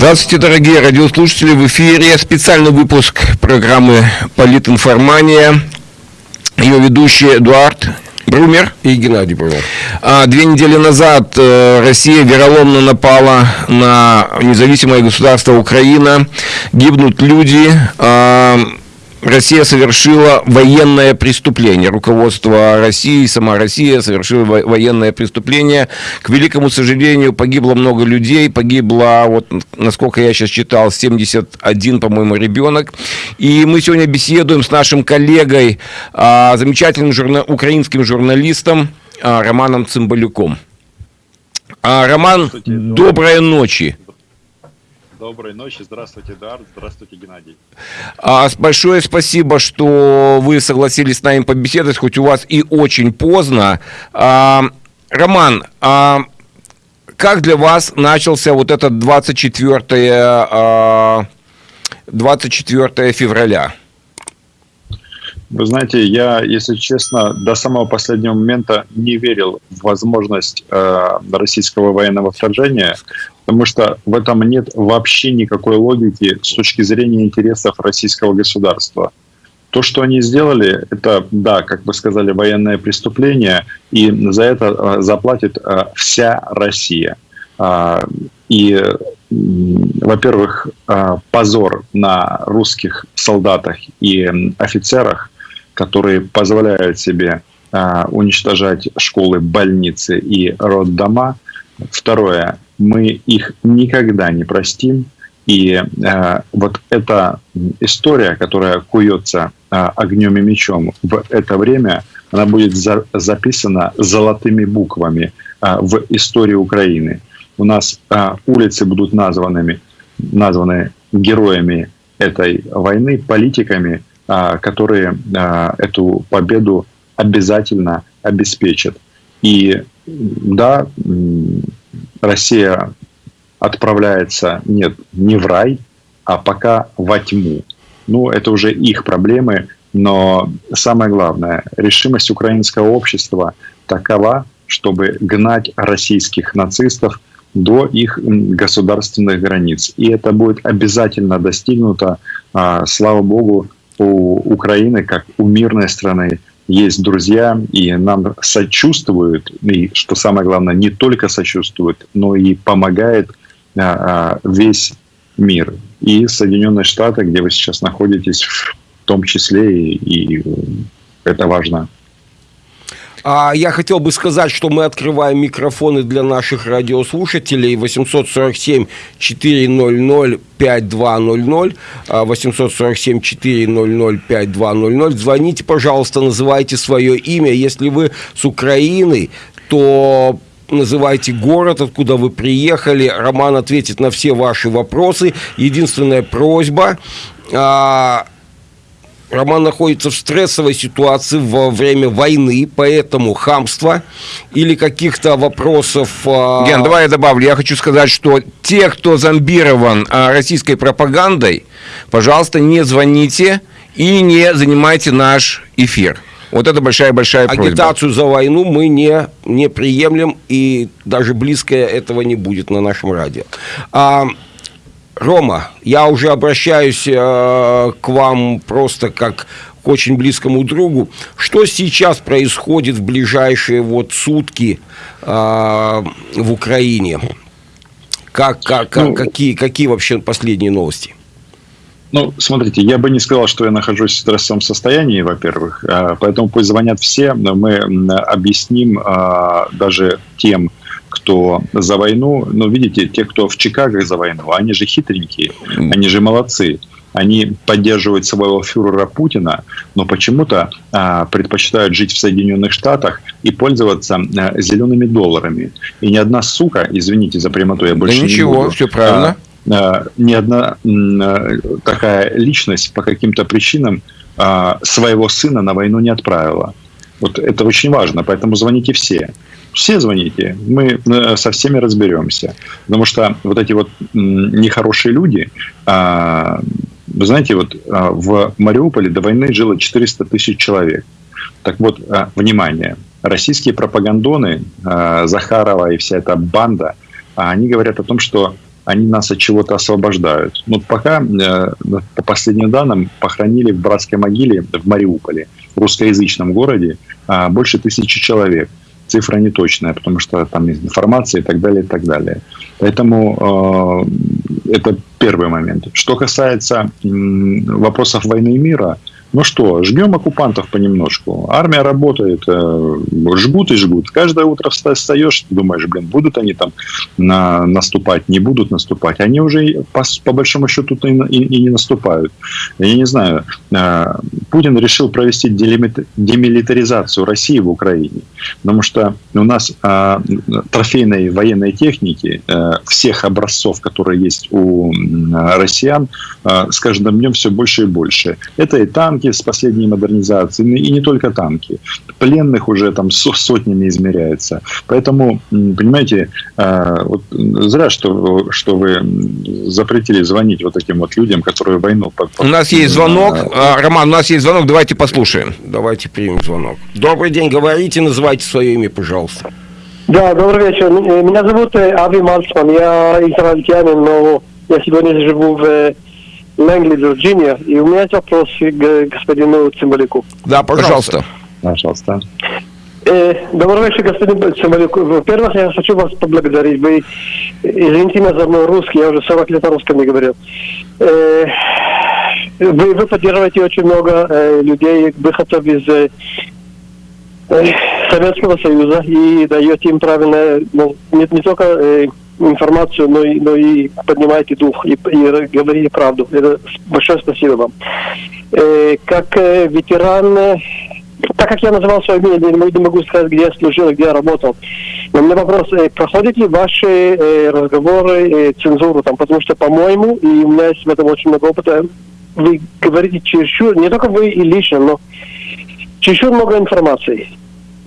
Здравствуйте, дорогие радиослушатели. В эфире специальный выпуск программы «Политинформания». Ее ведущий Эдуард Брумер и Геннадий Брумер. А, две недели назад э, Россия вероломно напала на независимое государство Украина. Гибнут люди. А, Россия совершила военное преступление. Руководство России, сама Россия совершила военное преступление. К великому сожалению, погибло много людей. Погибло, вот, насколько я сейчас читал, 71, по-моему, ребенок. И мы сегодня беседуем с нашим коллегой, а, замечательным журна... украинским журналистом а, Романом Цымбалюком. А, Роман, доброй ночи. Доброй ночи. Здравствуйте, Эдуард. Здравствуйте, Геннадий. А, большое спасибо, что вы согласились с нами побеседовать, хоть у вас и очень поздно. А, Роман, а, как для вас начался вот этот 24, а, 24 февраля? Вы знаете, я, если честно, до самого последнего момента не верил в возможность э, российского военного вторжения, потому что в этом нет вообще никакой логики с точки зрения интересов российского государства. То, что они сделали, это, да, как вы сказали, военное преступление, и за это э, заплатит э, вся Россия. А, и, во-первых, э, позор на русских солдатах и офицерах, которые позволяют себе уничтожать школы, больницы и роддома. Второе, мы их никогда не простим. И э, вот эта история, которая куется э, огнем и мечом в это время, она будет за, записана золотыми буквами э, в истории Украины. У нас э, улицы будут названными, названы героями этой войны, политиками, которые э, эту победу обязательно обеспечат. И да, Россия отправляется, нет, не в рай, а пока во тьму. Ну, это уже их проблемы, но самое главное, решимость украинского общества такова, чтобы гнать российских нацистов до их государственных границ. И это будет обязательно достигнуто, а, слава богу, у Украины, как у мирной страны, есть друзья, и нам сочувствуют, и, что самое главное, не только сочувствуют, но и помогает а, а, весь мир. И Соединенные Штаты, где вы сейчас находитесь, в том числе, и, и это важно. А я хотел бы сказать, что мы открываем микрофоны для наших радиослушателей 847 400 5200 847 400 5200 звоните, пожалуйста, называйте свое имя. Если вы с Украины, то называйте город, откуда вы приехали. Роман ответит на все ваши вопросы. Единственная просьба а, Роман находится в стрессовой ситуации во время войны, поэтому хамство или каких-то вопросов... А, Ген, давай я добавлю. Я хочу сказать, что те, кто зомбирован а, российской пропагандой, пожалуйста, не звоните и не занимайте наш эфир. Вот это большая-большая просьба. Агитацию за войну мы не, не приемлем, и даже близко этого не будет на нашем радио. А, Рома, я уже обращаюсь э, к вам просто как к очень близкому другу. Что сейчас происходит в ближайшие вот сутки э, в Украине? Как, как, ну, какие, какие вообще последние новости? Ну, смотрите, я бы не сказал, что я нахожусь в стрессовом состоянии, во-первых, э, поэтому пусть звонят все, но мы объясним э, даже тем, кто за войну, ну, видите, те, кто в Чикаго за войну, они же хитренькие, они же молодцы. Они поддерживают своего фюрера Путина, но почему-то а, предпочитают жить в Соединенных Штатах и пользоваться а, зелеными долларами. И ни одна сука, извините за прямоту, я больше да ничего, не буду. все правильно. А, а, ни одна а, такая личность по каким-то причинам а, своего сына на войну не отправила. Вот это очень важно, поэтому звоните все все звоните, мы э, со всеми разберемся. Потому что вот эти вот нехорошие люди, а, вы знаете, вот а, в Мариуполе до войны жило 400 тысяч человек. Так вот, а, внимание, российские пропагандоны, Захарова и вся эта банда, они говорят о том, что они нас от чего-то освобождают. Ну, пока, э, по последним данным, похоронили в братской могиле в Мариуполе, в русскоязычном городе, больше тысячи человек. Цифра не точная, потому что там есть информация и так далее, и так далее. Поэтому э, это первый момент. Что касается э, вопросов войны и мира, ну что, жгем оккупантов понемножку. Армия работает, э, жгут и жгут. Каждое утро встаешь, думаешь, блин, будут они там на, наступать, не будут наступать. Они уже по, по большому счету и, и, и не наступают. Я не знаю, э, Путин решил провести демилитаризацию России в Украине, потому что у нас э, трофейной военной техники всех образцов, которые есть у россиян, с каждым днем все больше и больше. Это и танки, танки с последней модернизацией, и не только танки. Пленных уже там сотнями измеряется. Поэтому, понимаете, а, вот зря, что, что вы запретили звонить вот таким вот людям, которые войну... У нас есть звонок. А, Роман, у нас есть звонок, давайте послушаем. Давайте примем звонок. Добрый день, говорите, называйте свое имя, пожалуйста. Да, добрый вечер. Э, меня зовут э, Ави Мальцман, я израильтянин, но я сегодня живу в Лэнгли, Вирджиния. И у меня есть вопрос к господину Цимбалюку. Да, пожалуйста. Пожалуйста. Э, добрый вечер, господин Цимбалюк. Во-первых, я хочу вас поблагодарить. Вы, извините меня за мой русский, я уже 40 лет на русском не говорил. Э, вы, вы поддерживаете очень много э, людей, выходцев из э, Советского Союза и даете им правильное, ну, не, не только э, информацию, но и, но и поднимаете дух и, и говорите правду. Это большое спасибо вам. Э, как э, ветеран, э, так как я называл свое имя, я не могу сказать, где я служил где я работал. Но у меня вопрос, э, проходят ли ваши э, разговоры э, цензуру там, потому что, по-моему, и у меня есть в этом очень много опыта, вы говорите чересчур, не только вы и лично, но чересчур много информации.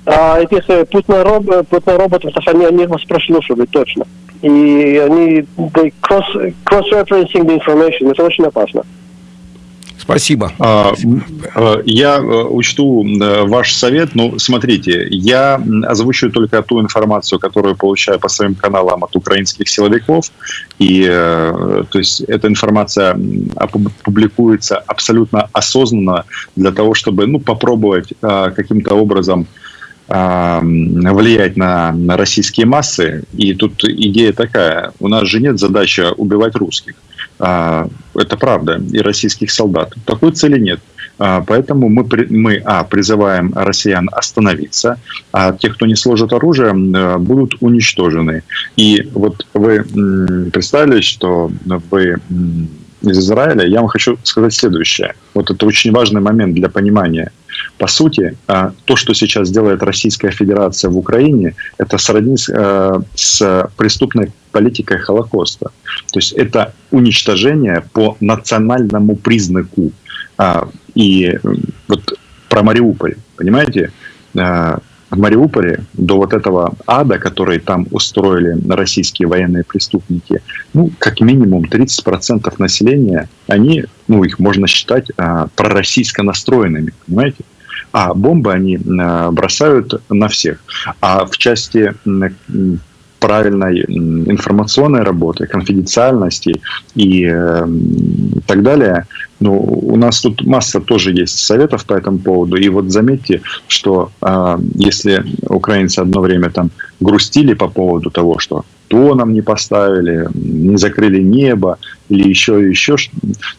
А этих путных, роб, путных роботов, они, они вас прослушивают точно и они they cross, cross-referencing the information. Это очень опасно. Спасибо. А, а, я э, учту э, ваш совет. Ну, смотрите, я озвучиваю только ту информацию, которую получаю по своим каналам от украинских силовиков. И, э, то есть, эта информация публикуется абсолютно осознанно для того, чтобы, ну, попробовать каким-то образом влиять на, на российские массы. И тут идея такая. У нас же нет задачи убивать русских. А, это правда. И российских солдат. Такой цели нет. А, поэтому мы, мы а, призываем россиян остановиться, а те, кто не сложит оружие, будут уничтожены. И вот вы представили, что вы из Израиля, я вам хочу сказать следующее. Вот это очень важный момент для понимания – по сути, а, то, что сейчас делает Российская Федерация в Украине, это сродни э, с преступной политикой Холокоста. То есть это уничтожение по национальному признаку. А, и вот про Мариуполь, понимаете? А, в Мариуполе до вот этого ада, который там устроили российские военные преступники, ну, как минимум 30% населения, они, ну, их можно считать а, пророссийско настроенными, понимаете? А бомбы они а, бросают на всех. А в части правильной информационной работы, конфиденциальности и э, так далее. Ну, у нас тут масса тоже есть советов по этому поводу. И вот заметьте, что э, если украинцы одно время там грустили по поводу того, что то нам не поставили, не закрыли небо или еще и еще,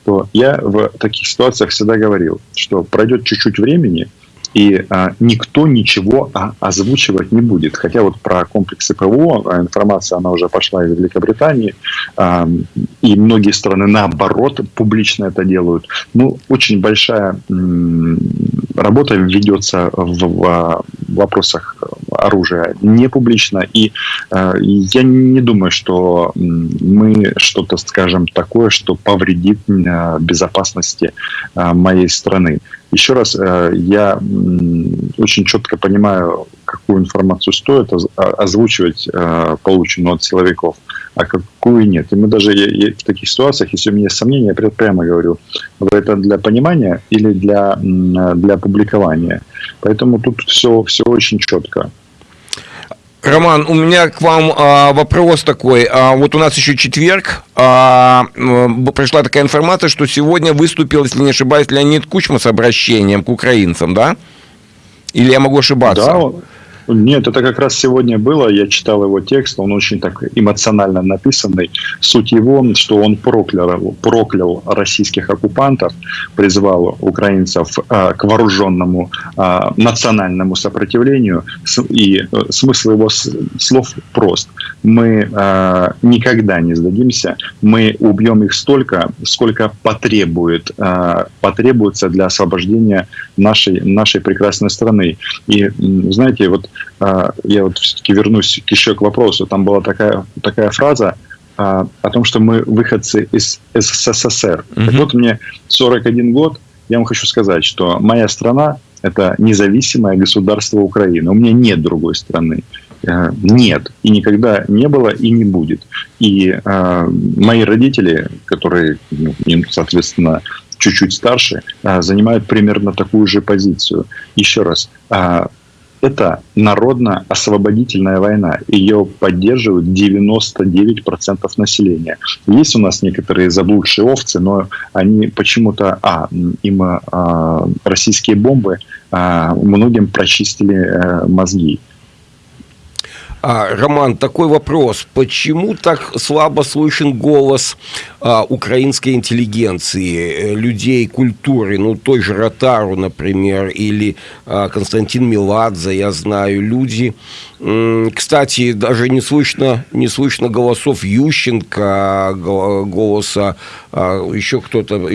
то я в таких ситуациях всегда говорил, что пройдет чуть-чуть времени – и а, никто ничего а, озвучивать не будет. Хотя вот про комплексы ПВО а, информация, она уже пошла из Великобритании, а, и многие страны наоборот публично это делают. Ну, очень большая работа ведется в, в вопросах оружия не публично, и а, я не думаю, что мы что-то скажем такое, что повредит а, безопасности а, моей страны. Еще раз, э, я очень четко понимаю, какую информацию стоит озвучивать э, полученную от силовиков, а какую нет. И мы даже в таких ситуациях, если у меня есть сомнения, я прямо говорю, это для понимания или для, для публикования. Поэтому тут все, все очень четко. Роман, у меня к вам а, вопрос такой. А, вот у нас еще четверг. А, пришла такая информация, что сегодня выступил, если не ошибаюсь, Леонид Кучма с обращением к украинцам, да? Или я могу ошибаться? Да, нет, это как раз сегодня было. Я читал его текст, он очень так эмоционально написанный. Суть его, что он проклял, проклял российских оккупантов, призвал украинцев а, к вооруженному а, национальному сопротивлению. И э, смысл его слов прост. Мы а, никогда не сдадимся, мы убьем их столько, сколько потребует, потребуется для освобождения нашей, нашей прекрасной страны. И знаете, вот а, я вот все-таки вернусь еще к вопросу. Там была такая, такая фраза а, о том, что мы выходцы из СССР. Mm-hmm. Так вот, мне 41 год, я вам хочу сказать, что моя страна – это независимое государство Украины. У меня нет другой страны. Э, нет. И никогда не было и не будет. И э, мои родители, которые, ну, соответственно, чуть-чуть старше, э, занимают примерно такую же позицию. Еще раз, это народно-освободительная война. Ее поддерживают 99% населения. Есть у нас некоторые заблудшие овцы, но они почему-то... А, им а, российские бомбы а, многим прочистили а, мозги. А, Роман, такой вопрос. Почему так слабо слышен голос а, украинской интеллигенции, э, людей культуры, ну, той же Ротару, например, или а, Константин Меладзе, я знаю, люди, кстати, даже не слышно, не слышно голосов Ющенко, голоса а, еще кто-то. Ну,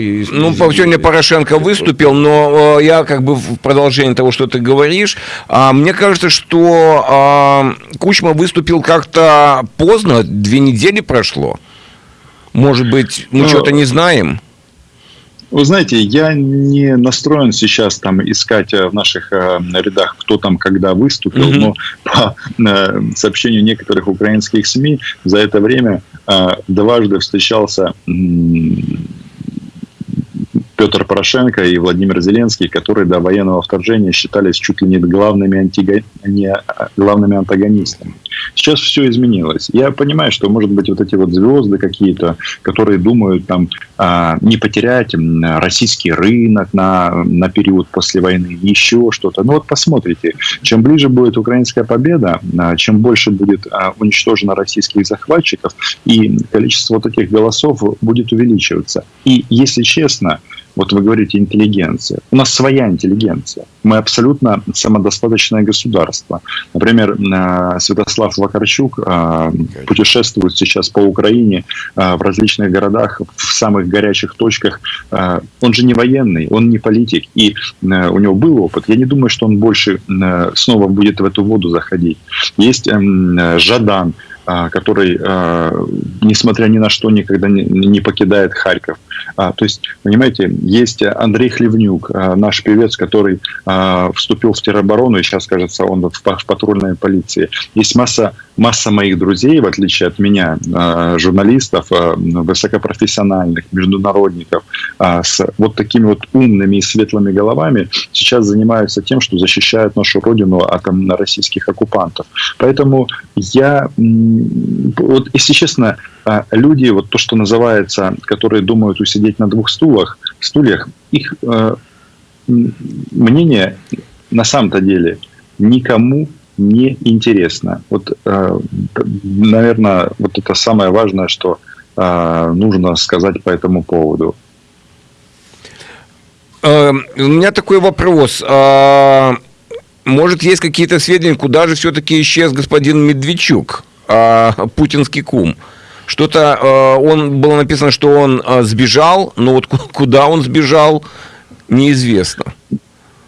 сегодня Порошенко выступил, но э, я как бы в продолжение того, что ты говоришь, а, мне кажется, что а, Кучма выступил как-то поздно, две недели прошло. Может быть, мы ну, что-то не знаем? Вы знаете, я не настроен сейчас там искать э, в наших э, рядах, кто там когда выступил, mm-hmm. но по э, сообщению некоторых украинских СМИ за это время дважды встречался Петр Порошенко и Владимир Зеленский, которые до военного вторжения считались чуть ли не главными, антиго... не главными антагонистами. Сейчас все изменилось. Я понимаю, что, может быть, вот эти вот звезды какие-то, которые думают там а, не потерять российский рынок на, на период после войны, еще что-то. Ну вот посмотрите, чем ближе будет украинская победа, а, чем больше будет а, уничтожено российских захватчиков, и количество вот этих голосов будет увеличиваться. И, если честно, вот вы говорите интеллигенция. У нас своя интеллигенция. Мы абсолютно самодостаточное государство. Например, э, Святослав Вакарчук э, путешествует сейчас по Украине э, в различных городах, в самых горячих точках. Он же не военный, он не политик, и у него был опыт. Я не думаю, что он больше снова будет в эту воду заходить. Есть Жадан, который, несмотря ни на что, никогда не покидает Харьков. А, то есть, понимаете, есть Андрей Хлевнюк, а, наш певец, который а, вступил в тероборону, и сейчас, кажется, он в, в патрульной полиции. Есть масса, масса моих друзей, в отличие от меня, а, журналистов, а, высокопрофессиональных, международников, а, с вот такими вот умными и светлыми головами, сейчас занимаются тем, что защищают нашу родину от российских оккупантов. Поэтому я, вот, если честно, люди, вот то, что называется, которые думают усидеть на двух стулах, стульях, их э, мнение на самом-то деле никому не интересно. Вот, э, наверное, вот это самое важное, что э, нужно сказать по этому поводу. Э, у меня такой вопрос. А, может, есть какие-то сведения, куда же все-таки исчез господин Медведчук, а, путинский кум? Что-то э, он было написано, что он сбежал, но вот куда он сбежал, неизвестно.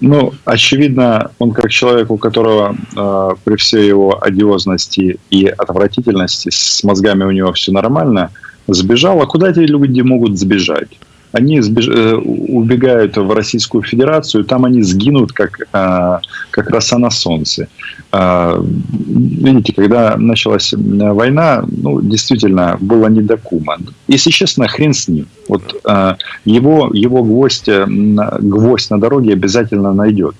Ну, очевидно, он как человек, у которого э, при всей его одиозности и отвратительности с мозгами у него все нормально, сбежал. А куда эти люди могут сбежать? Они сбеж... Э, убегают в Российскую Федерацию, там они сгинут, как, а, как роса на солнце. А, видите, когда началась война, ну, действительно, было не до кума. Если честно, хрен с ним. Вот а, его, его гвоздь, э, гвоздь на дороге обязательно найдет.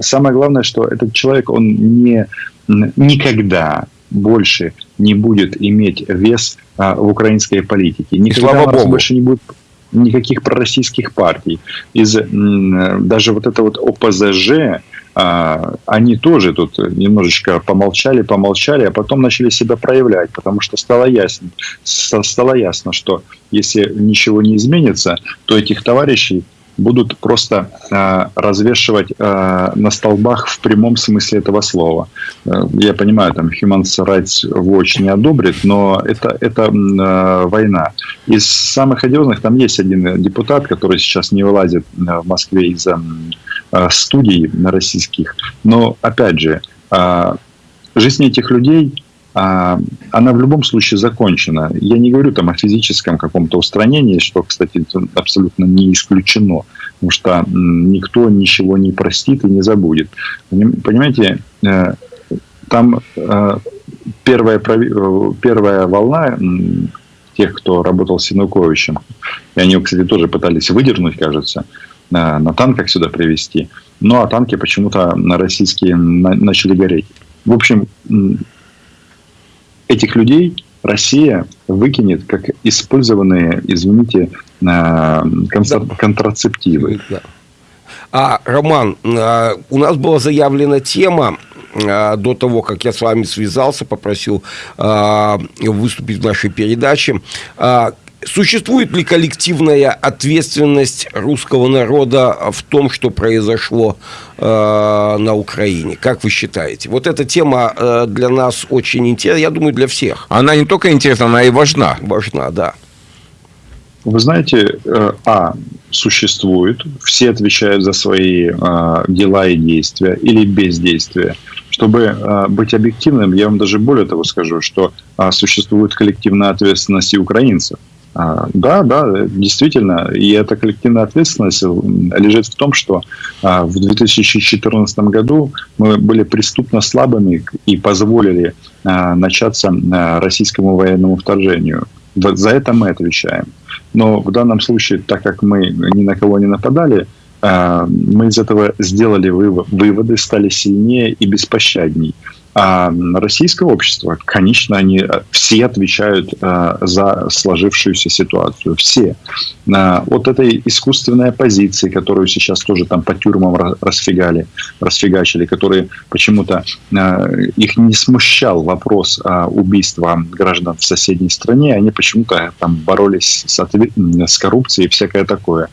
Самое главное, что этот человек, он не никогда больше не будет иметь вес а, в украинской политике. Никогда слава богу. больше не будет никаких пророссийских партий. Из даже вот это вот ОПЗЖ, а, они тоже тут немножечко помолчали, помолчали, а потом начали себя проявлять, потому что стало ясно, стало ясно, что если ничего не изменится, то этих товарищей будут просто а, развешивать а, на столбах в прямом смысле этого слова. Э, Я понимаю, там Human Rights Watch не одобрит, но это, это э, война. Из самых одиозных там есть один депутат, который сейчас не вылазит э, в Москве из-за э, студий российских. Но, опять же, а, жизнь этих людей, она в любом случае закончена. Я не говорю там о физическом каком-то устранении, что, кстати, абсолютно не исключено, потому что никто ничего не простит и не забудет. Поним- Понимаете, э, там э, первая, э, первая волна тех, кто работал с Януковичем, и они кстати, тоже пытались выдернуть, кажется, на, танках сюда привезти. Ну, а танки почему-то на российские на- начали гореть. В общем, этих людей Россия выкинет как использованные, извините, э, контра- контрацептивы. Да. А, Роман, а, у нас была заявлена тема а, до того, как я с вами связался, попросил а, выступить в нашей передаче. Существует ли коллективная ответственность русского народа в том, что произошло э, на Украине? Как вы считаете? Вот эта тема э, для нас очень интересна, я думаю, для всех Она не только интересна, она и важна. важна, да. Вы знаете, э, а, существует, все отвечают за свои э, дела и действия или бездействия. Чтобы э, быть объективным, я вам даже более того скажу, что а, существует коллективная ответственность и украинцев. А, Да, да, действительно, и эта коллективная ответственность м, лежит в том, что а, в 2014 году мы были преступно слабыми и позволили а, начаться российскому военному вторжению. За это мы отвечаем. Но в данном случае, так как мы ни на кого не нападали, мы из этого сделали выво- выводы, стали сильнее и беспощадней. А российское общество, конечно, они э, все отвечают э, за сложившуюся ситуацию. Все. А, От этой искусственной оппозиции, которую сейчас тоже там по тюрьмам ра- расфигали, расфигачили, которые почему-то э, их не смущал вопрос а, убийства граждан в соседней стране, они почему-то там боролись с, отве- с коррупцией и всякое такое.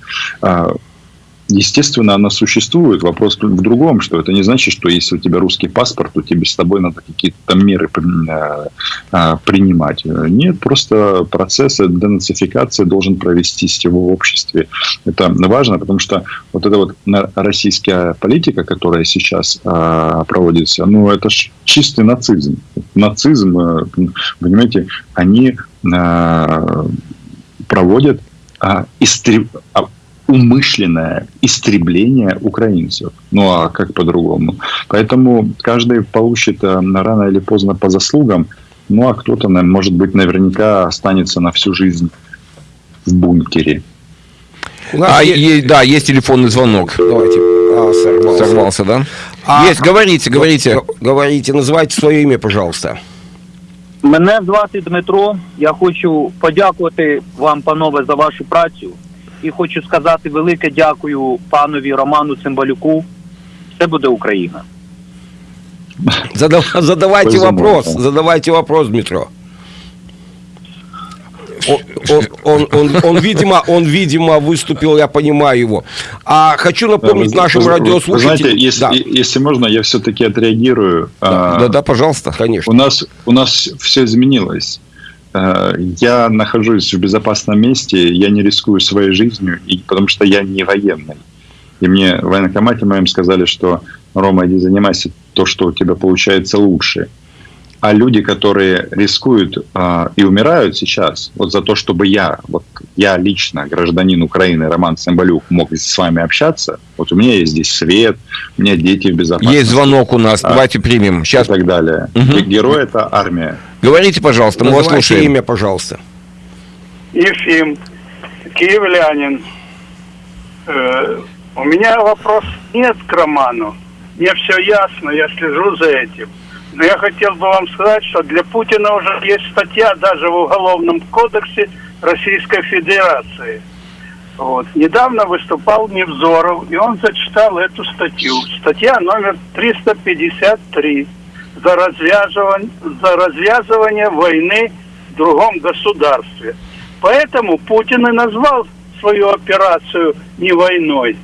Естественно, она существует. Вопрос в другом, что это не значит, что если у тебя русский паспорт, то тебе с тобой надо какие-то меры э, э, принимать. Нет, просто процесс денацификации должен провестись в обществе. Это важно, потому что вот эта вот российская политика, которая сейчас э, проводится, ну, это чистый нацизм. Нацизм, э, понимаете, они э, проводят а, истреб- а, умышленное истребление украинцев. Ну а как по-другому? Поэтому каждый получит а, рано или поздно по заслугам. Ну а кто-то, может быть, наверняка останется на всю жизнь в бункере. У нас А, е- есть, да, есть телефонный звонок. Давайте. А, сорвался. Сорвался, да? А- есть, говорите, говорите. Говорите, называйте свое имя, пожалуйста. Мене звати Дмитро. Я хочу подякувати вам, панове, за вашу працю І хочу сказати велике дякую панові Роману Цимбалюку. Все буде Україна. Задав- задавайте Безумовно. вопрос, задавайте вопрос, Дмитро. Он, он, он, он, он, видимо, он, видимо, выступил, я понимаю его. А хочу напомнить Да, вы- нашим вы- вы радиослушателям... Знаете, если, Да, если можно, я все-таки отреагирую. А, Да, да, пожалуйста. конечно. У нас, у нас все изменилось. Э, Я нахожусь в безопасном месте, я не рискую своей жизнью, и, потому что я не военный. И мне в военкомате моем сказали, что Рома, иди занимайся то, что у тебя получается лучше. А люди, которые рискуют а, и умирают сейчас, вот за то, чтобы я, вот я лично, гражданин Украины Роман Цымбалюк, мог с вами общаться, вот у меня есть здесь свет, у меня дети в безопасности Есть звонок у нас, А. давайте примем. и Сейчас так далее. Мгм. Герой – это армия. Говорите, пожалуйста, мы вас слушаем. имя, пожалуйста. Ефим, киевлянин. Э, у меня вопрос нет к Роману. Мне все ясно, я слежу за этим. Но я хотел бы вам сказать, что для Путина уже есть статья даже в Уголовном кодексе Российской Федерации. Вот. Недавно выступал Невзоров, и он зачитал эту статью. Статья номер 353 за развязывание, за развязывание войны в другом государстве. Поэтому Путин и назвал свою операцию не войной.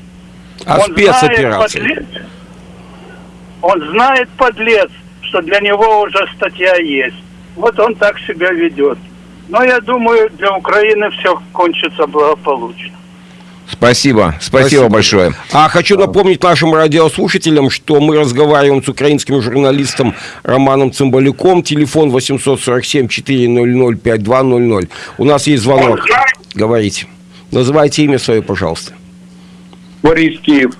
А он спецоперацией. Знает, подлец, он знает, подлец, что для него уже статья есть. Вот он так себя ведет. Но я думаю, для Украины все кончится благополучно. Спасибо, спасибо, Спасибо. большое. А хочу напомнить нашим радиослушателям, что мы разговариваем с украинским журналистом Романом Цымбалюком. Телефон 847-400-5200. У нас есть звонок. Говорите. Называйте имя свое, пожалуйста. Борис Киев.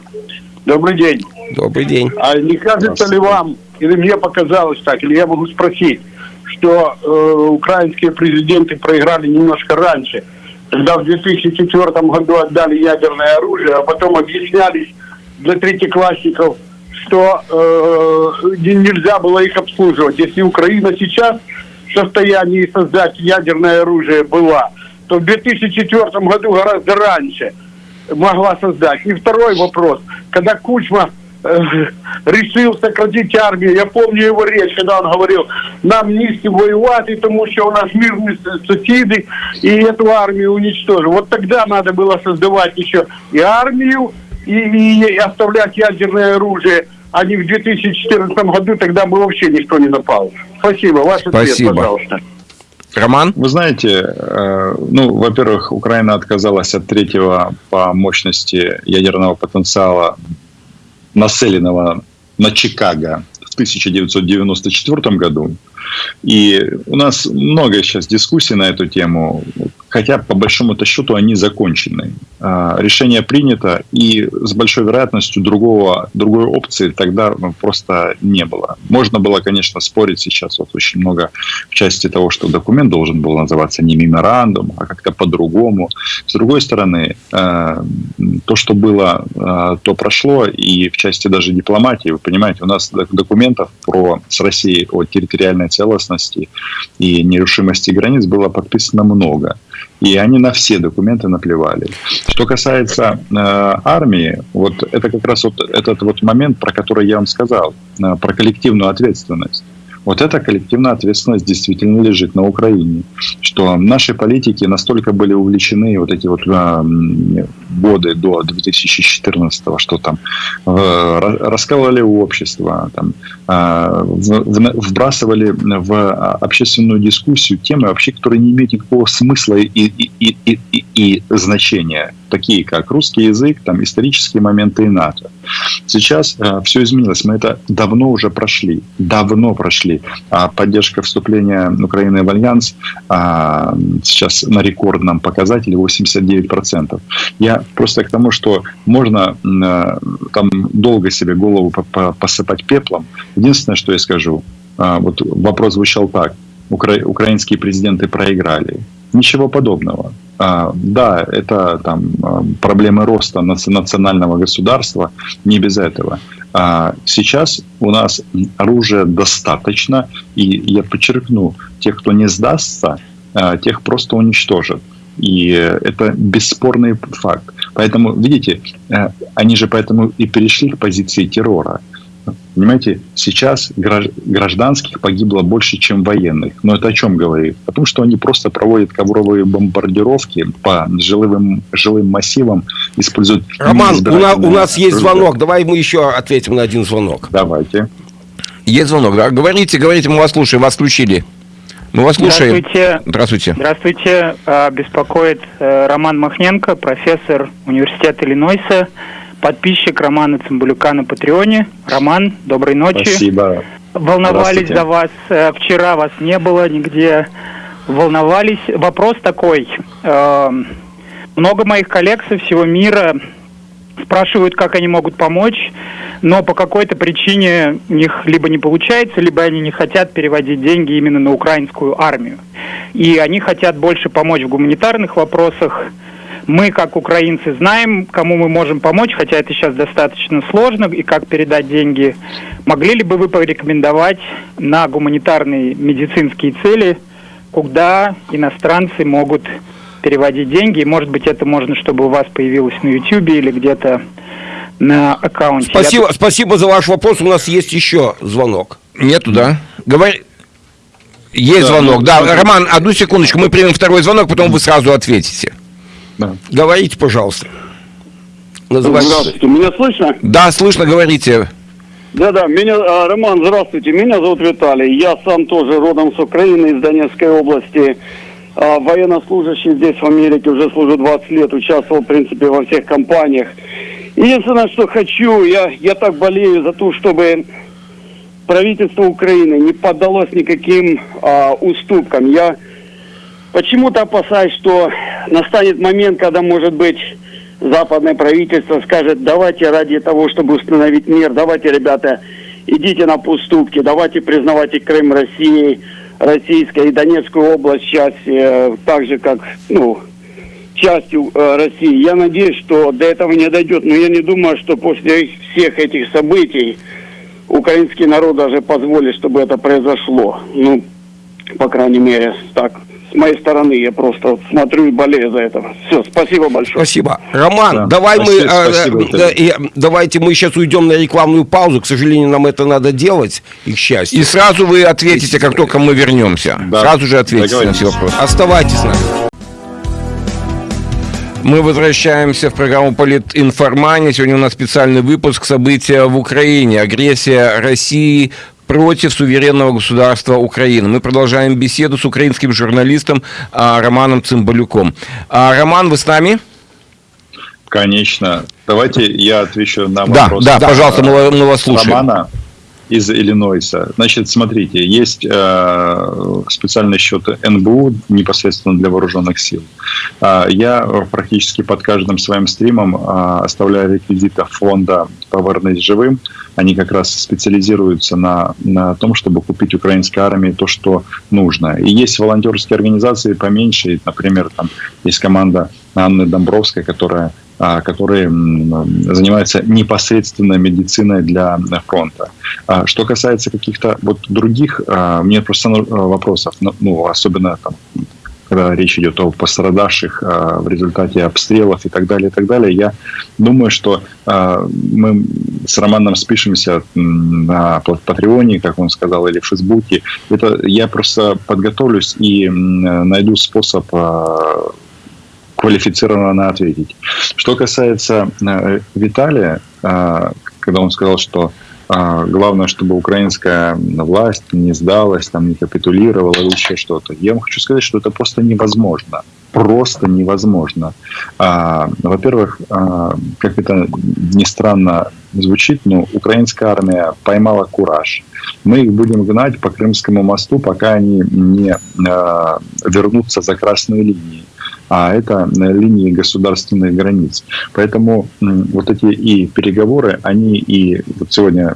Добрый день. Добрый день. А не кажется ли вам, или мне показалось так, или я могу спросить, что э, украинские президенты проиграли немножко раньше, когда в 2004 году отдали ядерное оружие, а потом объяснялись для третьеклассников, что э, не- нельзя было их обслуживать. Если Украина сейчас в состоянии создать ядерное оружие была, то в 2004 году гораздо раньше могла создать. И второй вопрос. Когда Кучма решил сократить армию, я помню его речь, когда он говорил, нам не з ким воювати, тому що у нас мирні с- сусіди, і эту армию уничтожим. Вот тогда надо было создавать еще и армию, и, и оставлять ядерное оружие, а не в 2014 году, тогда бы вообще никто не напал. Спасибо. Ваш ответ, Спасибо. пожалуйста. Роман? Вы знаете, э, ну, во-первых, Украина отказалась от третьего по мощности ядерного потенциала, нацеленного на Чикаго в 1994 году. И у нас много сейчас дискуссий на эту тему, хотя по большому-то счету они закончены. А, Решение принято, и с большой вероятностью другого, другой опции тогда ну, просто не было. Можно было, конечно, спорить сейчас вот очень много в части того, что документ должен был называться не меморандум, а как-то по-другому. С другой стороны, э, то, что было, э, то прошло, и в части даже дипломатии, вы понимаете, у нас док- документов про, с Россией о территориальной целостности и нерушимости границ было подписано много. И они на все документы наплевали. Что касается э, армии, вот это как раз вот этот вот момент, про который я вам сказал, э, про коллективную ответственность. Вот эта коллективная ответственность действительно лежит на Украине. Что наши политики настолько были увлечены вот эти вот э, м, годы до 2014 что там э, ра- раскалывали общество, там, э, вбрасывали в общественную дискуссию темы, вообще, которые не имеют никакого смысла и, и, и, и- и значения, такие как русский язык, там, исторические моменты и НАТО. Сейчас все изменилось, мы это давно уже прошли, давно прошли. А поддержка вступления Украины в Альянс а, сейчас на рекордном показателе 89%. Я просто к тому, что можно э, там долго себе голову по- по- посыпать пеплом. Единственное, что я скажу, а, вот вопрос звучал так. Укра- украинские президенты проиграли. Ничего подобного. А, да, это там а, проблемы роста наци- национального государства, не без этого. А сейчас у нас оружия достаточно, и я подчеркну, тех, кто не сдастся, тех просто уничтожат. И это бесспорный факт. Поэтому, видите, э, они же поэтому и перешли к позиции террора. Понимаете, сейчас гражд- гражданских погибло больше, чем военных. Но это о чем говорит? О том, что они просто проводят ковровые бомбардировки по жилым, жилым массивам, используют... Роман, у, на- неизбирательное у нас есть звонок. Давай мы еще ответим на один звонок. Давайте. Есть звонок, да? Говорите, говорите, мы вас слушаем, вас включили. Мы вас слушаем. Здравствуйте. Здравствуйте. Здравствуйте. А, Беспокоит э, Роман Махненко, профессор университета Иллинойса, подписчик Романа Цымбалюка на Патреоне. Роман, доброй ночи. Спасибо. Волновались за вас. Э, Вчера вас не было нигде. Волновались. Вопрос такой. Э, Много моих коллег со всего мира спрашивают, как они могут помочь, но по какой-то причине у них либо не получается, либо они не хотят переводить деньги именно на украинскую армию. И они хотят больше помочь в гуманитарных вопросах. Мы, как украинцы, знаем, кому мы можем помочь, хотя это сейчас достаточно сложно, и как передать деньги. Могли ли бы вы порекомендовать на гуманитарные медицинские цели, куда иностранцы могут переводить деньги? И, может быть, это можно, чтобы у вас появилось на YouTube или где-то на аккаунте. Спасибо, Я- спасибо за ваш вопрос. У нас есть еще звонок. Нету, да? Говори. Есть Да, звонок. ну, Да. Роман, одну секундочку, мы примем второй звонок, потом вы сразу ответите. Да. Говорите, пожалуйста. Называйте. Здравствуйте, меня слышно? Да, слышно, говорите. Да-да, меня, а, Роман, здравствуйте, меня зовут Виталий. Я сам тоже родом с Украины, из Донецкой области. А, Военнослужащий здесь в Америке уже служу 20 лет, участвовал, в принципе, во всех кампаниях. Единственное, что хочу, я, я так болею за то, чтобы правительство Украины не поддалось никаким а, уступкам. Я почему-то опасаюсь, что настанет момент, когда, может быть, западное правительство скажет, давайте ради того, чтобы установить мир, давайте, ребята, идите на поступки, давайте признавайте Крым Россией, российской и Донецкую область часть, э, так же, как, ну, частью э, России. Я надеюсь, что до этого не дойдет, но я не думаю, что после всех этих событий украинский народ даже позволит, чтобы это произошло. Ну, по крайней мере, так, с моей стороны, я просто вот смотрю и болею за это. Все, спасибо большое. Спасибо. Роман, Да, давай спасибо, мы э, спасибо, э, и, давайте мы сейчас уйдем на рекламную паузу. К сожалению, нам это надо делать, и к счастью. И сразу вы ответите, как только мы вернемся. Да. Сразу же ответите на все вопросы. Оставайтесь с нами. Мы возвращаемся в программу «Политинформания». Сегодня у нас специальный выпуск «События в Украине. Агрессия России против суверенного государства Украины». Мы продолжаем беседу с украинским журналистом а, Романом Цымбалюком. А, Роман, вы с нами? Конечно. Давайте я отвечу на Да, вопрос. да, э, пожалуйста, мы, мы вас слушаем. Романа из Иллинойса. Значит, смотрите, есть э, специальный счет НБУ непосредственно для вооруженных сил. А, я практически под каждым своим стримом а, оставляю реквизиты фонда «Повернись живым». Они как раз специализируются на, на том, чтобы купить украинской армии то, что нужно. И есть волонтерские организации поменьше, например, там есть команда Анны Домбровской, которая которые м, занимаются непосредственно медициной для фронта. А, Что касается каких-то вот других, а, мне просто ну, вопросов, ну, ну, особенно там, когда речь идет о пострадавших а, в результате обстрелов и так далее, и так далее, я думаю, что а, мы с Романом спишемся на Пат- Патреоне, как он сказал, или в Фейсбуке. Это я просто подготовлюсь и найду способ а, квалифицированно ответить. Что касается э, Виталия, э, когда он сказал, что э, главное, чтобы украинская власть не сдалась, там, не капитулировала или еще что-то. Я вам хочу сказать, что это просто невозможно. Просто невозможно. А, Во-первых, как это ни странно звучит, но украинская армия поймала кураж. Мы их будем гнать по Крымскому мосту, пока они не вернутся за красные линии а это на линии государственных границ. Поэтому вот эти и переговоры, они и вот сегодня,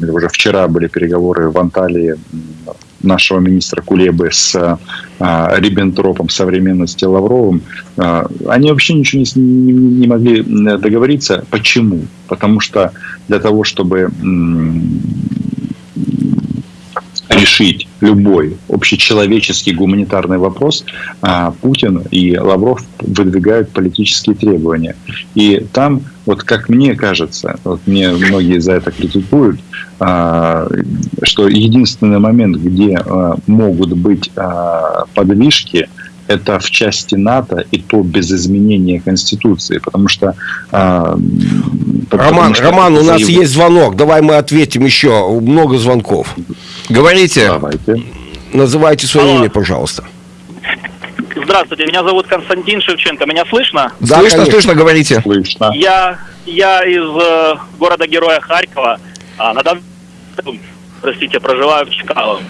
уже вчера были переговоры в Анталии нашего министра Кулебы с а, Риббентропом современности Лавровым, а, они вообще ничего не, не, не могли договориться. Почему? Потому что для того, чтобы решить любой общечеловеческий гуманитарный вопрос, а, Путин и Лавров выдвигают политические требования. И там, вот как мне кажется, вот мне многие за это критикуют, а, что единственный момент, где а, могут быть подвижки, это в части НАТО, и то без изменения Конституции, потому что... а, потому Роман, что Роман, у нас заявление- есть звонок. Давай мы ответим еще. Много звонков. Говорите. Давайте. Называйте свое Алло. имя, пожалуйста. Здравствуйте, меня зовут Константин Шевченко. Меня слышно? Да, слышно, конечно. слышно, говорите. Слышно. Я, я из э, города-героя Харькова. А, на данный простите, проживаю в Чикаго.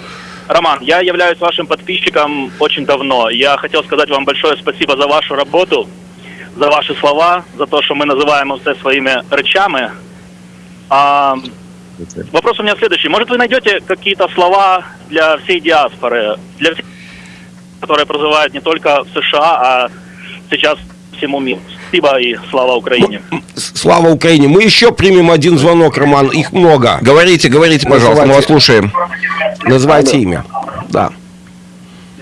Роман, я являюсь вашим подписчиком очень давно. Я хотел сказать вам большое спасибо за вашу работу, за ваши слова, за то, что мы называем все своими речами. А, вопрос у меня следующий. Может, вы найдете какие-то слова для всей диаспоры, для всех, которые проживают не только в США, а сейчас всему миру. Спасибо и слава Украине. Слава Украине. Мы еще примем один звонок, Роман. Их много. Говорите, говорите, пожалуйста, мы вас слушаем. Называйте имя. Да.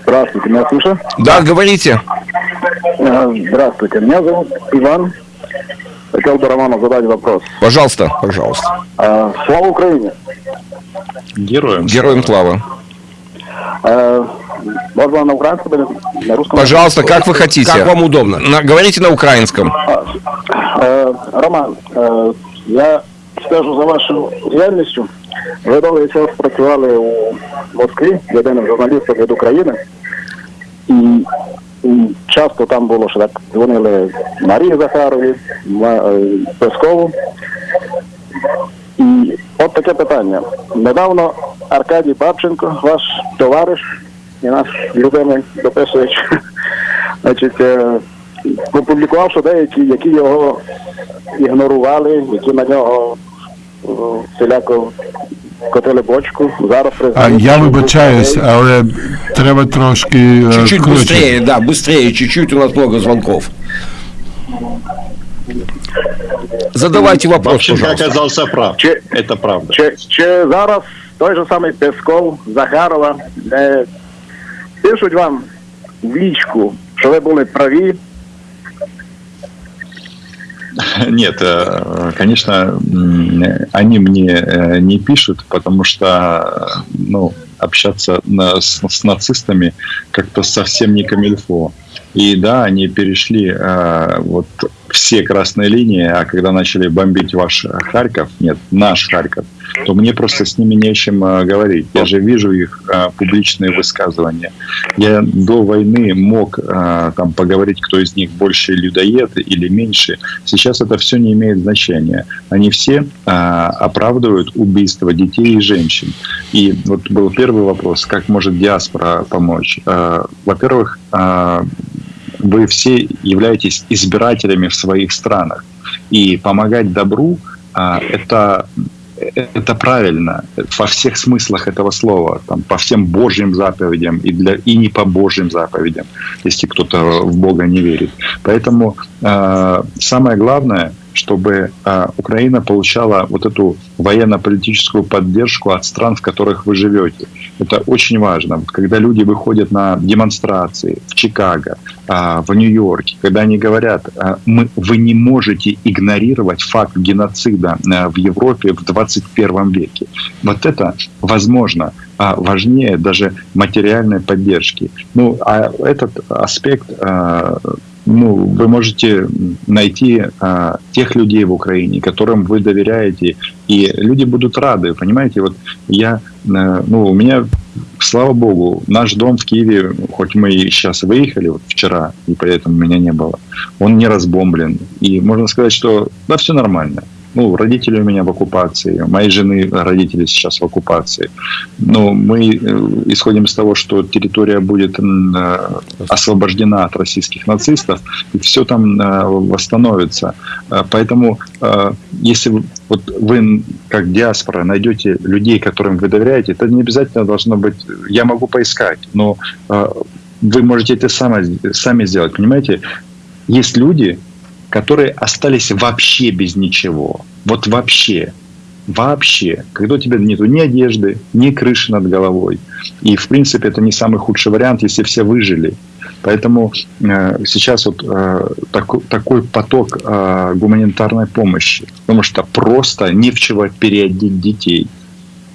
Здравствуйте, меня слышно? Да, говорите. Э, Здравствуйте, меня зовут Иван. Хотел бы Роману задать вопрос. Пожалуйста. Пожалуйста. Э, Слава Украине! Героям. Героям слава. Э, Можно на украинском или на русском? Пожалуйста, как вы хотите. Как вам удобно? На- говорите на украинском. Е, Роман, е, я стежу за вашою діяльністю. Ви довгий час працювали у Москві єдиним журналістом від України. І, і часто там було, що так дзвонили Марії Захарові, е, Пескову. І от таке питання. Недавно Аркадій Бабченко, ваш товариш і наш любимий дописувач, значить, е, опублікував, що деякі, які його ігнорували, які на нього е, всіляко котили бочку. Зараз А, признають, я вибачаюсь, але треба трошки Чуть-чуть быстрее, да, быстрее, чуть-чуть, у нас много звонков. Задавайте вопрос, Бабченко пожалуйста. оказался прав. Чи, Это правда. чи, чи зараз той же самий Песков, Захарова е, пишуть вам в лічку, що ви були праві, Нет, э, конечно, они мне э, не пишут, потому что, ну, общаться с, с нацистами как-то совсем не камильфо. И да, они перешли э, вот все красные линии, а когда начали бомбить ваш Харьков, нет, наш Харьков, то мне просто с ними не о чем э, говорить. Я же вижу их э, публичные высказывания. Я до войны мог э, там поговорить, кто из них больше людоед или меньше. Сейчас это все не имеет значения. Они все э, оправдывают убийство детей и женщин. И вот был первый вопрос, как может диаспора помочь? Э, Во-первых, э, вы все являетесь избирателями в своих странах. И помогать добру а, это это правильно во всех смыслах этого слова, там, по всем Божьим заповедям и, для, и не по Божьим заповедям, если кто-то в Бога не верит. Поэтому самое главное, чтобы э, Украина получала вот эту военно-политическую поддержку от стран, в которых вы живете. Это очень важно. Когда люди выходят на демонстрации в Чикаго, э, в Нью-Йорке, когда они говорят, мы, вы не можете игнорировать факт геноцида в Европе в 21 веке. Вот это возможно а, важнее даже материальной поддержки. Ну, а этот аспект, а, ну, вы можете найти а, тех людей в Украине, которым вы доверяете, и люди будут рады, понимаете? Вот я, э, ну, у меня, слава богу, наш дом в Киеве, хоть мы и сейчас выехали вот вчера, и поэтому меня не было, он не разбомблен, и можно сказать, что да, все нормально. Ну, родители у меня в оккупации, моей жены родители сейчас в оккупации. Но мы э, исходим из того, что территория будет э, освобождена от российских нацистов, и все там э, восстановится. Поэтому, если вот вы, как диаспора, найдете людей, которым вы доверяете, это не обязательно должно быть... Я могу поискать, но вы можете это сами, сами сделать, понимаете? Есть люди, которые остались вообще без ничего. Вот вообще. Вообще. Когда у тебя нету ни одежды, ни крыши над головой. И, в принципе, это не самый худший вариант, если все выжили. Поэтому э, сейчас вот э, такой, такой поток э, гуманитарной помощи. Потому что просто не в чего переодеть детей.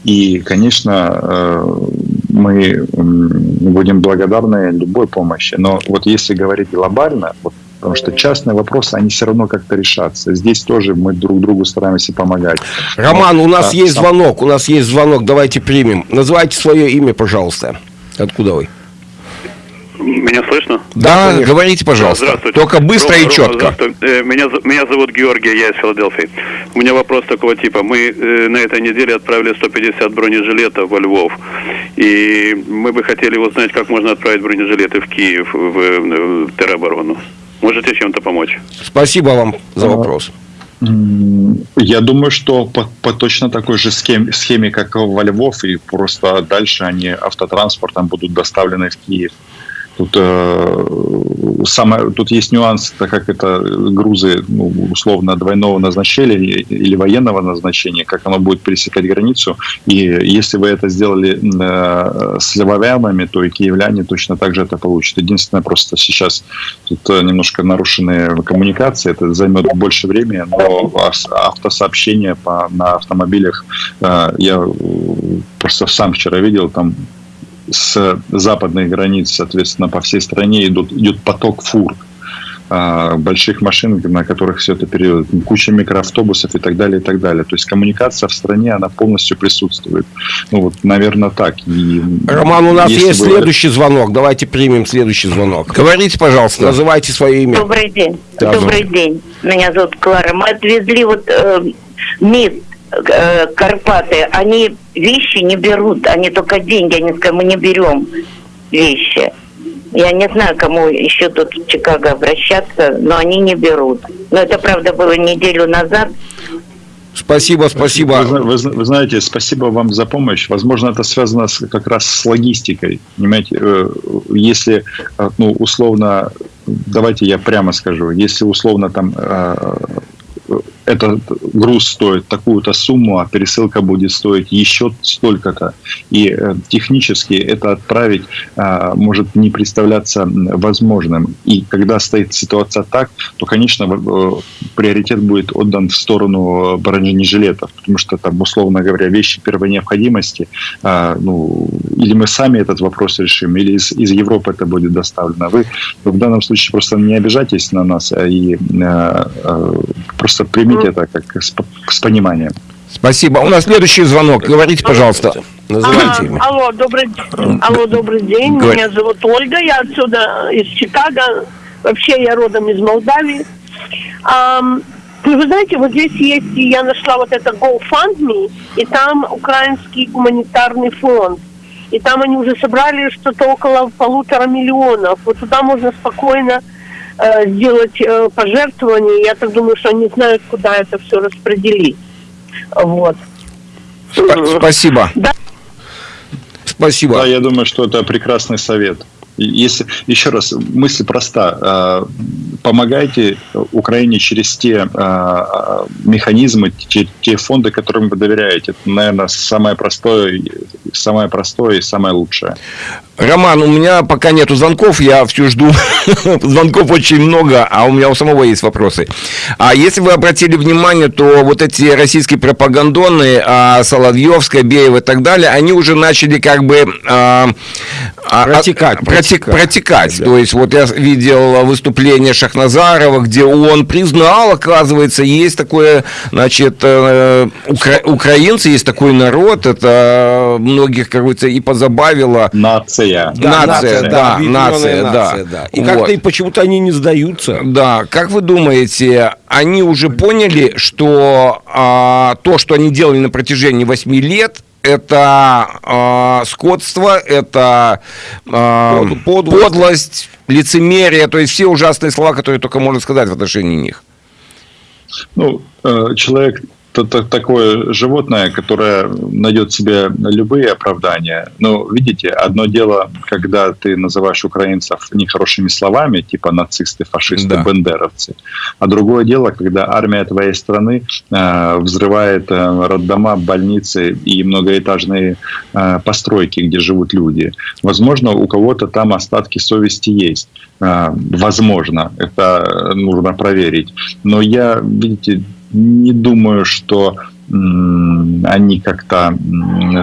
И, конечно, э, мы будем благодарны любой помощи. Но вот если говорить глобально, вот, потому что частные вопросы, они все равно как-то решатся. Здесь тоже мы друг другу стараемся помогать. Роман, Но, у нас а, есть сам- звонок, у нас есть звонок, давайте примем. Называйте свое имя, пожалуйста. Откуда вы? Меня слышно? Да, конечно. говорите, пожалуйста. Здравствуйте. Только быстро Рома, и Рома, четко. здравствуй. Э, Меня, меня зовут Георгий, я из Филадельфии. У меня вопрос такого типа. Мы э, на этой неделе отправили 150 бронежилетов во Львов. И мы бы хотели узнать, как можно отправить бронежилеты в Киев, в, э, в тероборону. Можете чем-то помочь? Спасибо вам за вопрос. Я думаю, что по, по точно такой же схеме, схеме, как во Львов, и просто дальше они автотранспортом будут доставлены в Киев. Тут э, самое, тут есть нюанс, так как это грузы ну, условно двойного назначения или военного назначения, как оно будет пересекать границу. И если вы это сделали э, с левовянами, то и киевляне точно так же это получат. Единственное, просто сейчас тут немножко нарушенные коммуникации, это займет больше времени, но автосообщение по, на автомобилях э, я просто сам вчера видел, там с западных границ, соответственно, по всей стране идут, идет поток фур а, больших машин, на которых все это период, куча микроавтобусов и так далее, и так далее. То есть коммуникация в стране, она полностью присутствует. Ну вот, наверное, так. И Роман, у нас есть вы... следующий звонок. Давайте примем следующий звонок. Говорите, пожалуйста, называйте свое имя. Добрый день. Да, Добрый день. Меня зовут Клара. Мы отвезли вот э, МИД э, Карпаты, они вещи не берут, они только деньги, они сказали, мы не берем вещи. Я не знаю, кому еще тут в Чикаго обращаться, но они не берут. Но это, правда, было неделю назад. Спасибо, спасибо. Вы, вы, вы знаете, спасибо вам за помощь. Возможно, это связано с, как раз с логистикой. Понимаете, э, если, э, ну, условно, давайте я прямо скажу, если условно там этот груз стоит такую-то сумму, а пересылка будет стоить еще столько-то. И э, технически это отправить а, может не представляться возможным. И когда стоит ситуация так, то, конечно, э, приоритет будет отдан в сторону бронежилетов, потому что там, условно говоря, вещи первой необходимости, а, ну, или мы сами этот вопрос решим, или из, из Европы это будет доставлено. Вы в данном случае просто не обижайтесь на нас, а и просто примите это как с, с пониманием. Спасибо. У нас следующий звонок. Говорите, пожалуйста. Называйте имя. Алло, добрый, алло, добрый день. Говор... Меня зовут Ольга. Я отсюда, из Чикаго. Вообще я родом из Молдавии. Um, вы знаете, вот здесь есть, я нашла вот это GoFundMe, и там украинский гуманитарный фонд. И там они уже собрали что-то около полутора миллионов. Вот туда можно спокойно э, сделать э, пожертвования. Я так думаю, что они знают, куда это все распределить. Вот. Сп- спасибо. Да. Спасибо. Да, я думаю, что это прекрасный совет. Если, еще раз, мысль проста. А, помогайте Украине через те а, механизмы, те, те фонды, которым вы доверяете. Это, наверное, самое простое, самое простое и самое лучшее. Роман, у меня пока нету звонков, я все жду. звонков очень много, а у меня у самого есть вопросы. А если вы обратили внимание, то вот эти российские пропагандоны, а, Соловьевская, Беева и так далее, они уже начали как бы... А, а протекать. Протекать. протекать. Да. То есть вот я видел выступление Шахназарова, где он признал, оказывается, есть такое, значит, э, укра... украинцы, есть такой народ, это многих, как говорится, и позабавило. Нация нация. Да, нация, да, нация, да. да. И вот. как-то почему-то они не сдаются. Да, как вы думаете, они уже поняли, что а, то, что они делали на протяжении 8 лет, это э, скотство, это э, подлость. подлость, лицемерие, то есть все ужасные слова, которые только можно сказать в отношении них. Ну, э, человек такое животное, которое найдет себе любые оправдания. Но видите, одно дело, когда ты называешь украинцев нехорошими словами, типа нацисты, фашисты, да. бендеровцы, а другое дело, когда армия твоей страны э, взрывает э, роддома, больницы и многоэтажные э, постройки, где живут люди. Возможно, у кого-то там остатки совести есть. Э, возможно, это нужно проверить. Но я, видите, не думаю, что они как-то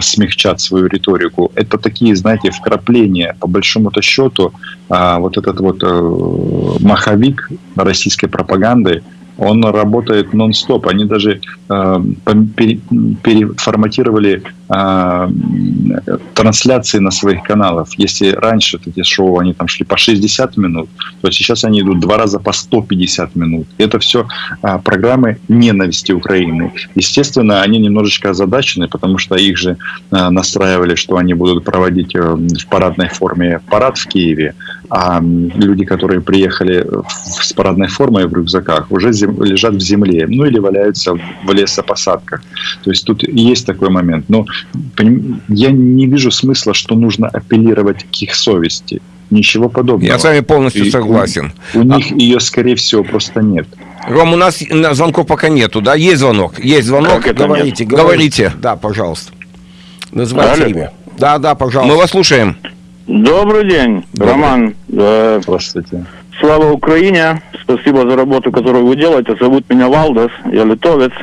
смягчат свою риторику. Это такие, знаете, вкрапления. По большому-то счету, а, вот этот вот э, маховик российской пропаганды, он работает нон-стоп. Они даже э, переформатировали э, трансляции на своих каналах. Если раньше эти шоу они там шли по 60 минут, то сейчас они идут два раза по 150 минут. Это все э, программы ненависти Украины. Естественно, они немножечко озадачены, потому что их же э, настраивали, что они будут проводить э, в парадной форме парад в Киеве, а люди, которые приехали с парадной формой в рюкзаках, уже зем, лежат в земле, ну или валяются в лесопосадках. То есть тут есть такой момент. Но я не вижу смысла, что нужно апеллировать к их совести. Ничего подобного. Я с вами полностью И согласен. У, у них ее, скорее всего, просто нет. Ром, у нас на- звонков пока нету, да? Есть звонок? Есть звонок? Говорите, нет? говорите. Да, пожалуйста. Называйте Алло. имя. Да, да, пожалуйста. Мы вас слушаем. Добрый день, Роман. Э, Здравствуйте. Слава Украине. Спасибо за работу, которую вы делаете. Зовут меня Валдас, я литовец.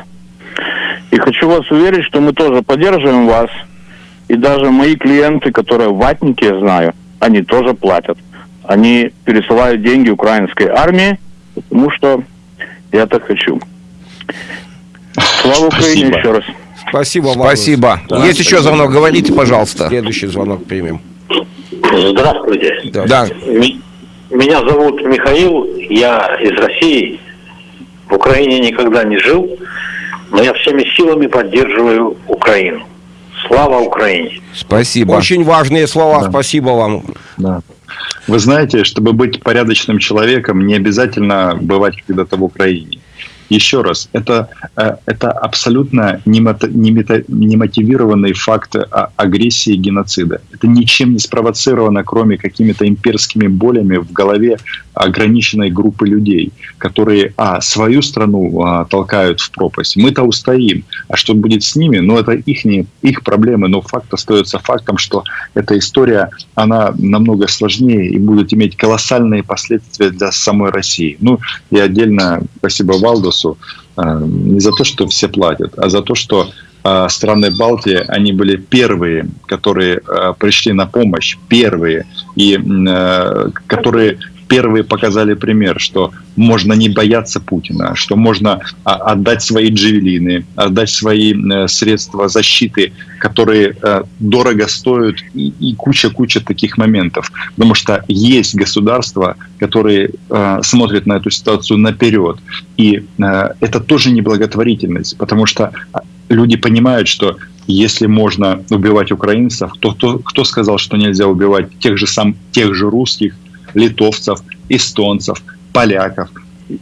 И хочу вас уверить, что мы тоже поддерживаем вас. И даже мои клиенты, которые ватники, я знаю, они тоже платят. Они пересылают деньги украинской армии, потому что я так хочу. Слава Украине Спасибо. еще раз. Спасибо вам. Спасибо. Есть еще звонок, говорите, пожалуйста. Следующий звонок примем. Здравствуйте. Да. Ми- Меня зовут Михаил, я из России. В Украине никогда не жил, но я всеми силами поддерживаю Украину. Слава Украине! Спасибо. Очень важные слова. Спасибо вам. Да. Вы знаете, чтобы быть порядочным человеком, не обязательно бывать когда-то в Украине. Еще раз, это, э, это абсолютно немотивированный факт агрессии и геноцида. Это ничем не спровоцировано, кроме какими-то имперскими болями в голове ограниченной группы людей, которые, а, свою страну а, толкают в пропасть. Мы-то устоим. А что будет с ними? Ну, это их, их проблемы, но факт остается фактом, что эта история, она намного сложнее и будет иметь колоссальные последствия для самой России. Ну, и отдельно спасибо Валдусу э, не за то, что все платят, а за то, что э, страны Балтии, они были первые, которые э, пришли на помощь, первые, и которые первые показали пример, что можно не бояться Путина, что можно а, отдать свои джевелины, отдать свои э, средства защиты, которые э, дорого стоят, и, куча-куча таких моментов. Потому что есть государства, которые э, смотрят на эту ситуацию наперед. И это тоже не благотворительность, потому что а, люди понимают, что если можно убивать украинцев, то кто, кто сказал, что нельзя убивать тех же, сам, тех же русских, литовцев, эстонцев, поляков.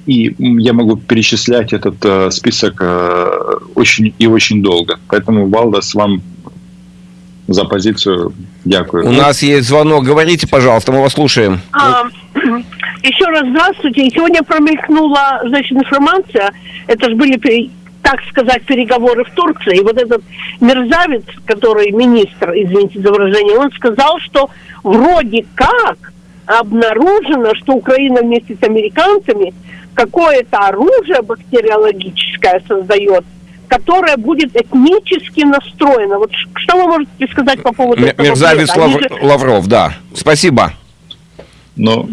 И я могу перечислять этот э, список э, очень и очень долго. Поэтому, Валдас, вам за позицию дякую. У нас есть звонок, говорите, пожалуйста, мы вас слушаем. А, еще раз здравствуйте. Сегодня промелькнула, значит, информация. Это же были, так сказать, переговоры в Турции. И вот этот мерзавец, который министр, извините за выражение, он сказал, что вроде как обнаружено, что Украина вместе с американцами какое-то оружие бактериологическое создает, которое будет этнически настроено. Вот что вы можете сказать по поводу М- этого? Мерзавец бреда? Они Лав- же- Лавров, да. Спасибо. Но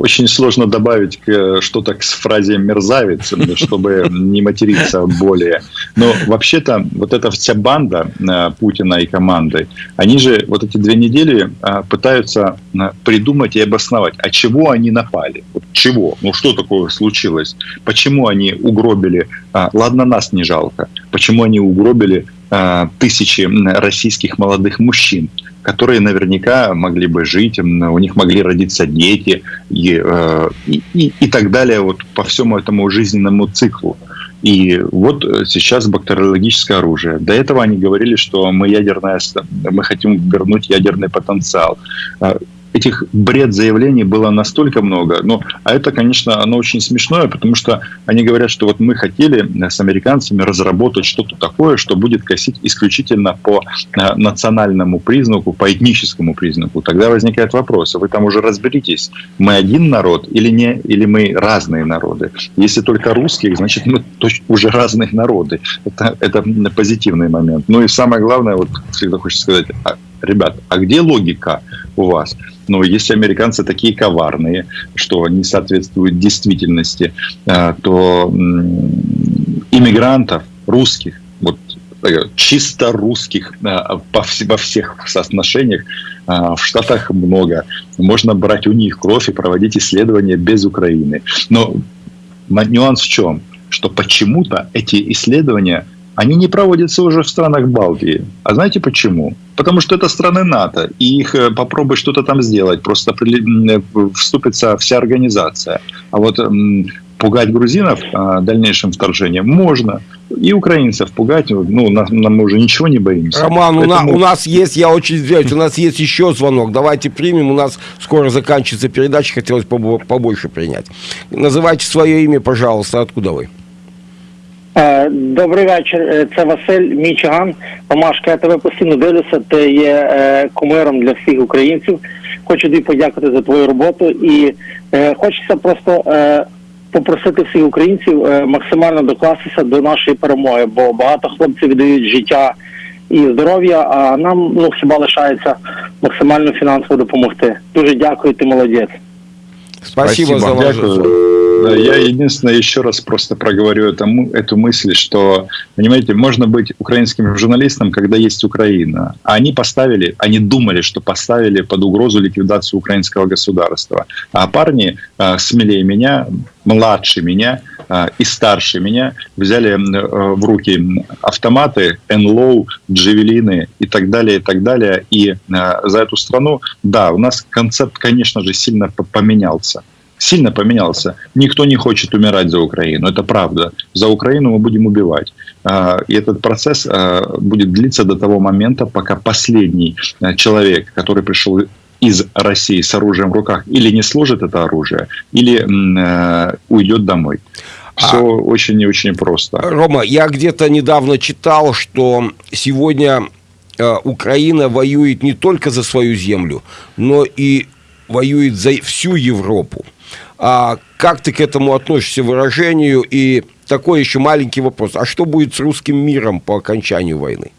очень сложно добавить что-то к фразе «мерзавец», чтобы не материться более. Но вообще-то вот эта вся банда э, Путина и команды, они же вот эти две недели э, пытаются э, придумать и обосновать, а чего они напали? Вот чего? Ну что такое случилось? Почему они угробили, ладно, нас не жалко, почему они угробили тысячи м, российских молодых мужчин? которые наверняка могли бы жить, у них могли родиться дети и, э, и, и, и так далее вот по всему этому жизненному циклу. И вот э, сейчас бактериологическое оружие. До этого они говорили, что мы ядерная, ст- мы хотим вернуть ядерный потенциал. Этих бред заявлений было настолько много. Ну, а это, конечно, оно очень смешное, потому что они говорят, что вот мы хотели с американцами разработать что-то такое, что будет косить исключительно по э, национальному признаку, по этническому признаку. Тогда возникает вопрос, а вы там уже разберитесь, мы один народ или не, или мы разные народы? Если только русских, значит мы уже разные народы. Это, это позитивный момент. Ну и самое главное, вот всегда хочется сказать, а, ребят, а где логика у вас? Ну, если американцы такие коварные, что не соответствуют действительности, э, то иммигрантов, русских, вот э, чисто русских э, во всех соотношениях в Штатах много. Можно брать у них кровь и проводить исследования без Украины. Но нюанс в чем? Что почему-то эти исследования они не проводятся уже в странах Балтии. А знаете почему? Потому что это страны НАТО, и их э, попробуй что-то там сделать, просто э, вступится вся организация. А вот пугать грузинов а, дальнейшим вторжением можно. И украинцев пугать, ну, нам, мы уже ничего не боимся. Роман, Поэтому... у, на, у нас есть, я очень извиняюсь, у нас есть еще звонок. Давайте примем, у нас скоро заканчивается передача, хотелось побольше принять. Называйте свое имя, пожалуйста, откуда вы? Е, добрий вечір, е, це Василь Мічиган. Помашка, я тебе постійно дивлюся. Ти є е, кумиром для всіх українців. Хочу тобі подякувати за твою роботу і хочеться просто попросити всіх українців максимально докластися до нашої перемоги, бо багато хлопців віддають життя і здоров'я. А нам ну хіба лишається максимально фінансово допомогти. Дуже дякую, ти молодець. Спасибо, Спасибо. за ваш Я единственное еще раз просто проговорю эту, эту мысль, что, понимаете, можно быть украинским журналистом, когда есть Украина. А они поставили, они думали, что поставили под угрозу ликвидацию украинского государства. А парни э, смелее меня, младше меня э, и старше меня взяли э, в руки автоматы, НЛО, джевелины и так далее, и так далее. И э, за эту страну, да, у нас концепт, конечно же, сильно поменялся сильно поменялся. Никто не хочет умирать за Украину, это правда. За Украину мы будем убивать. А, и этот процесс а, будет длиться до того момента, пока последний а, человек, который пришел из России с оружием в руках, или не сложит это оружие, или уйдет домой. Все а, очень и очень просто. Рома, я где-то недавно читал, что сегодня Украина воюет не только за свою землю, но и воюет за всю Европу. А как ты к этому относишься выражению? И такой еще маленький вопрос. А что будет с русским миром по окончанию войны?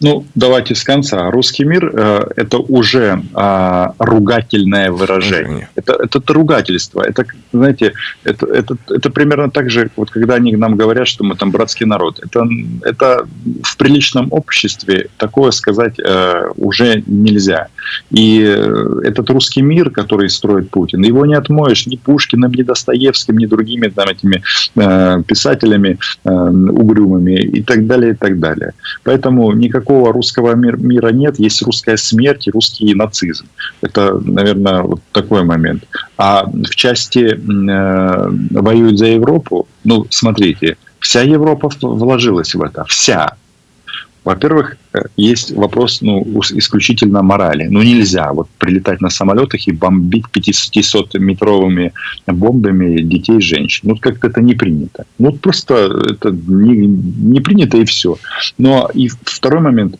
Ну, давайте с конца. Русский мир э, – это уже э, ругательное выражение. Это, это, это ругательство. Это, знаете, это, это, это примерно так же, вот когда они нам говорят, что мы там братский народ. Это, это в приличном обществе такое сказать э, уже нельзя. И э, этот русский мир, который строит Путин, его не отмоешь ни Пушкиным, ни Достоевским, ни другими там этими э, писателями э, угрюмыми и так далее, и так далее. Поэтому никак никакого русского мира нет, есть русская смерть и русский нацизм. Это, наверное, вот такой момент. А в части э, воюют за Европу, ну, смотрите, вся Европа вложилась в это, вся. Во-первых, есть вопрос ну, исключительно морали. Ну нельзя вот прилетать на самолетах и бомбить 500-метровыми бомбами детей и женщин. Ну как-то это не принято. Ну просто это не, не принято и все. Но и второй момент.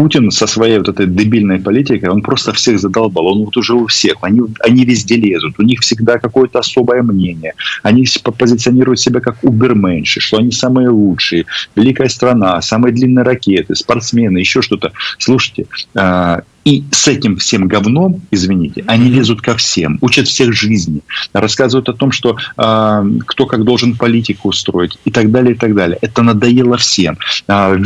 Путин со своей вот этой дебильной политикой, он просто всех задолбал. Он вот уже у всех. Они, они везде лезут. У них всегда какое-то особое мнение. Они позиционируют себя как уберменши, что они самые лучшие. Великая страна, самые длинные ракеты, спортсмены, еще что-то. Слушайте, а, и с этим всем говном, извините, они лезут ко всем, учат всех жизни, рассказывают о том, что э, кто как должен политику устроить и так далее, и так далее. Это надоело всем. Э,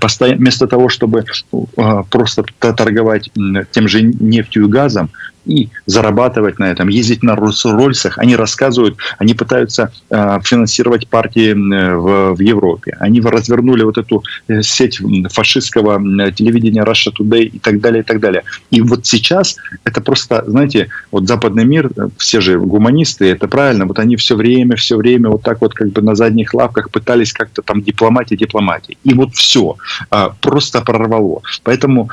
постоянно, вместо того, чтобы э, просто торговать тем же нефтью и газом, и зарабатывать на этом, ездить на Роллс-Рольсах. Они рассказывают, они пытаются э, финансировать партии в, в Европе. Они развернули вот эту э, сеть фашистского телевидения Russia Today и так далее, и так далее. И вот сейчас это просто, знаете, вот западный мир, э, все же гуманисты, это правильно, вот они все время, все время вот так вот как бы на задних лапках пытались как-то там дипломатия, дипломатия. И вот все, просто прорвало. Поэтому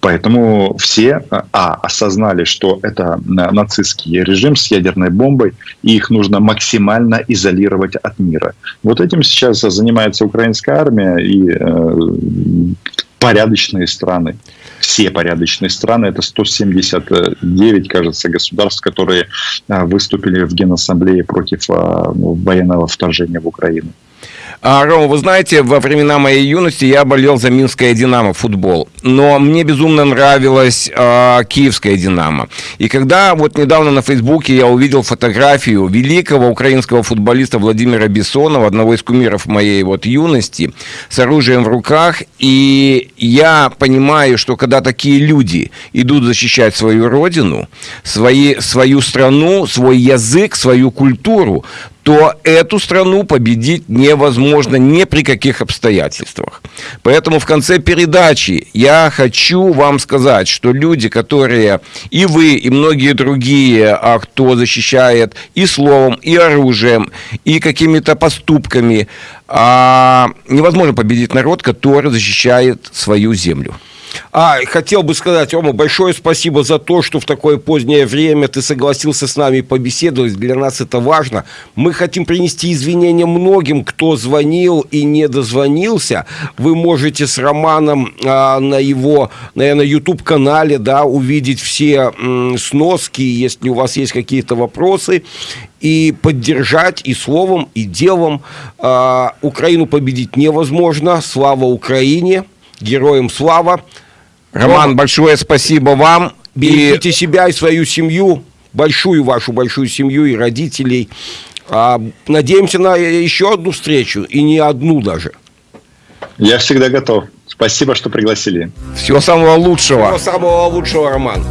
Поэтому все, а, осознали, что это нацистский режим с ядерной бомбой, и их нужно максимально изолировать от мира. Вот этим сейчас занимается украинская армия и э, порядочные страны. Все порядочные страны, это 179, кажется, государств, которые э, выступили в Генассамблее против э, военного вторжения в Украину. А, Рома, вы знаете, во времена моей юности я болел за Минское Динамо футбол, но мне безумно нравилась а, Киевская Динамо. И когда вот недавно на Фейсбуке я увидел фотографию великого украинского футболиста Владимира Бессонова, одного из кумиров моей вот юности, с оружием в руках, и я понимаю, что когда такие люди идут защищать свою родину, свои, свою страну, свой язык, свою культуру, то эту страну победить невозможно ни при каких обстоятельствах. Поэтому в конце передачи я хочу вам сказать, что люди, которые и вы, и многие другие, а кто защищает и словом, и оружием, и какими-то поступками, а, невозможно победить народ, который защищает свою землю. А, хотел бы сказать, Рома, большое спасибо за то, что в такое позднее время ты согласился с нами побеседовать. Для нас это важно. Мы хотим принести извинения многим, кто звонил и не дозвонился. Вы можете с Романом а, на его, наверное, YouTube-канале да, увидеть все м, сноски, если у вас есть какие-то вопросы и поддержать и словом, и делом. А, Украину победить невозможно. Слава Украине! Героям слава! Роман, Рома, большое спасибо вам. Берегите и... себя и свою семью, большую вашу большую семью и родителей. А, надеемся на еще одну встречу, и не одну даже. Я всегда готов. Спасибо, что пригласили. Всего самого лучшего. Всего самого лучшего, Роман.